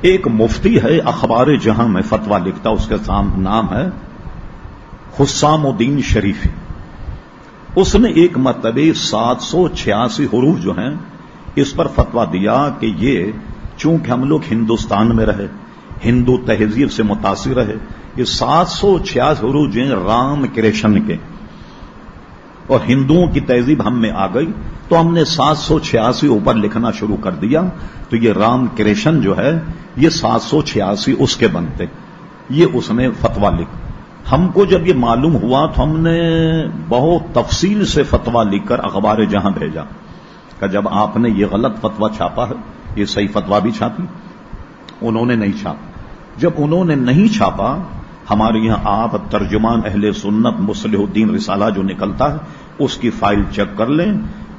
ایک مفتی ہے، اخبار جہاں میں فتوا لکھتا اس کے نام ہے حسام الدین شریف اس نے ایک مرتبہ سات سو چھیاسی حروف جو ہیں، اس پر فتوا دیا کہ یہ چونکہ ہم لوگ ہندوستان میں رہے، ہندو تہذیب سے متاثر رہے، یہ سات سو چھیاسی حروف جو ہیں، رام کرشن کے۔ اور ہندوؤں کی تہذیب ہم میں آ گئی، تو ہم نے سات سو چھیاسی اوپر لکھنا شروع کر دیا۔ تو یہ رام کرشن جو ہے، یہ سات سو چھیاسی اس کے بنتے۔ یہ اس نے فتوا لکھ۔ ہم کو جب یہ معلوم ہوا تو ہم نے بہت تفصیل سے فتوا لکھ کر اخبار جہاں بھیجا۔ کہ جب آپ نے یہ غلط فتوا چھاپا ہے، یہ صحیح فتوا بھی چھاپی۔ انہوں نے نہیں چھاپا۔ جب انہوں نے نہیں چھاپا ہمارے یہاں آپ ترجمان اہل سنت مسلح الدین رسالہ جو نکلتا ہے، اس کی فائل چیک کر لیں۔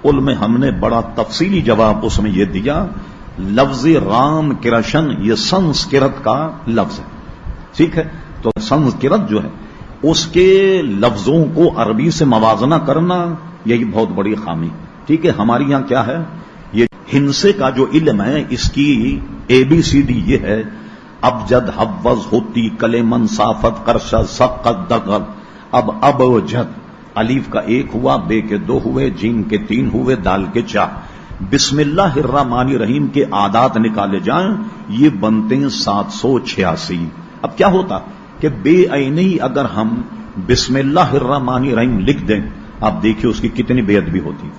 ان میں ہم نے بڑا تفصیلی جواب اس میں یہ دیا، لفظ رام کرشن، یہ سنسکرت کا لفظ ہے۔ ٹھیک ہے؟ تو سنسکرت جو ہے، اس کے لفظوں کو عربی سے موازنہ کرنا یہی بہت بڑی خامی ٹھیک ہے؟ ہمارے یہاں کیا ہے؟ یہ ہنسے کا جو علم ہے، اس کی اے بی سی ڈی یہ ہے اب جد حوض ہوتی کلے منصافت کرشد سقت دقل اب اب جد۔ علیف کا ایک ہوا، بے کے دو ہوئے جیم کے تین ہوئے، دال کے چار۔ بسم اللہ الرحمن رحیم کے عادات نکالے جائیں، یہ بنتے ہیں سات سو چھیاسی۔ اب کیا ہوتا؟ کہ بے عینی اگر ہم بسم اللہ الرحمن رحیم لکھ دیں، آپ دیکھیے اس کی کتنی بے ادبی ہوتی۔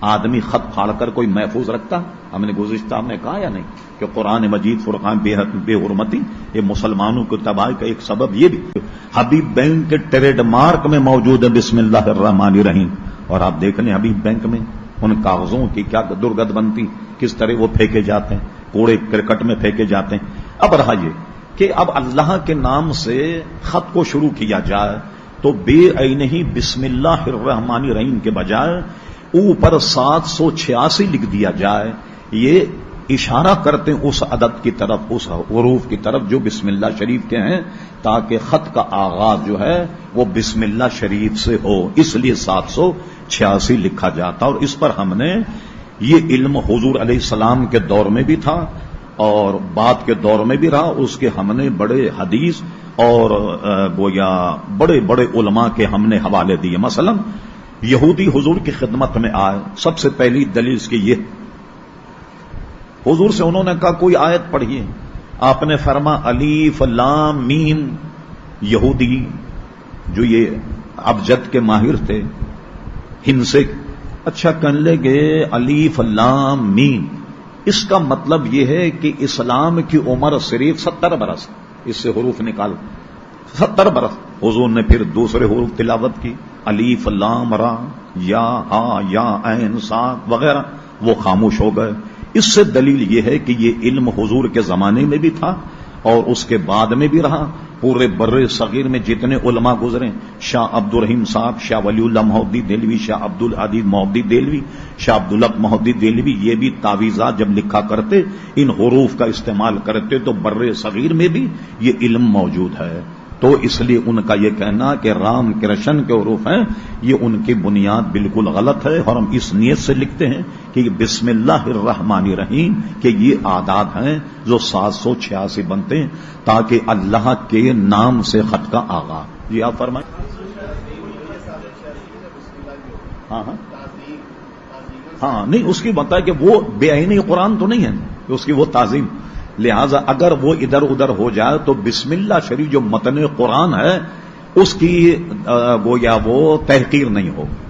آدمی خط پھاڑ کر کوئی محفوظ رکھتا ہم نے گزشتہ میں کہا یا نہیں کہ قرآن مجید فرقان بے بے حرمتی یہ مسلمانوں کو تباہ کا ایک سبب یہ بھی حبیب بینک کے ٹریڈ مارک میں موجود ہے بسم اللہ الرحمن الرحیم۔ اور آپ دیکھ لیں حبیب بینک میں ان کاغذوں کی کیا درگت بنتی کس طرح وہ پھینکے جاتے ہیں۔ کوڑے کرکٹ میں پھینکے جاتے ہیں۔ اب رہا یہ کہ اب اللہ کے نام سے خط کو شروع کیا جائے تو بے ہی بسم اللہ الرحمن الرحیم کے بجائے اوپر سات سو چھیاسی لکھ دیا جائے، یہ اشارہ کرتے ہیں اس عدد کی طرف، اس حروف کی طرف جو بسم اللہ شریف کے ہیں، تاکہ خط کا آغاز جو ہے وہ بسم اللہ شریف سے ہو۔ اس لیے سات سو چھیاسی لکھا جاتا اور اس پر ہم نے یہ علم حضور علیہ السلام کے دور میں بھی تھا اور بعد کے دور میں بھی رہا۔ اس کے ہم نے بڑے حدیث اور گویا بڑے بڑے علماء کے ہم نے حوالے دیے۔ مثلا یہودی حضور کی خدمت میں آئے۔ سب سے پہلی دلیل اس کی یہ۔ حضور سے انہوں نے کہا، کوئی آیت پڑھیے۔ آپ نے فرما علی فلام مین یہودی جو یہ ابجد کے ماہر تھے ہنسے اچھا کہنے لگے علی فلام مین اس کا مطلب یہ ہے کہ اسلام کی عمر صرف ستر برس۔ اس سے حروف نکال ستر برس۔ حضور نے پھر دوسرے حروف تلاوت کی۔ علی فلام را، یا ہا یا این، سا وغیرہ، وہ خاموش ہو گئے۔ اس سے دلیل یہ ہے کہ یہ علم حضور کے زمانے میں بھی تھا اور اس کے بعد میں بھی رہا۔ پورے بر صغیر میں جتنے علماء گزرے، شاہ عبد الرحیم صاحب، شاہ ولی اللہ محدی دلوی شاہ عبد الحدید محدی دلوی شاہ عبد الق محدی دلوی یہ بھی تعویذات جب لکھا کرتے، ان حروف کا استعمال کرتے، تو بر صغیر میں بھی یہ علم موجود ہے۔ تو اس لیے ان کا یہ کہنا کہ رام کرشن کے عروف ہیں، یہ ان کی بنیاد بالکل غلط ہے اور ہم اس نیت سے لکھتے ہیں کہ بسم اللہ الرحمن الرحیم کہ یہ آداد ہیں جو سات سو چھیاسی بنتے ہیں تاکہ اللہ کے نام سے خط کا آغاز۔ جی آپ فرمائیں۔ ہاں ہاں۔ ہاں نہیں، اس کی بتا کہ وہ بے آئینی قرآن تو نہیں ہے، اس کی وہ تعظیم۔ لہذا اگر وہ ادھر ادھر ہو جائے تو بسم اللہ شریف جو متن قرآن ہے، اس کی گویا وہ تحقیر نہیں ہوگی۔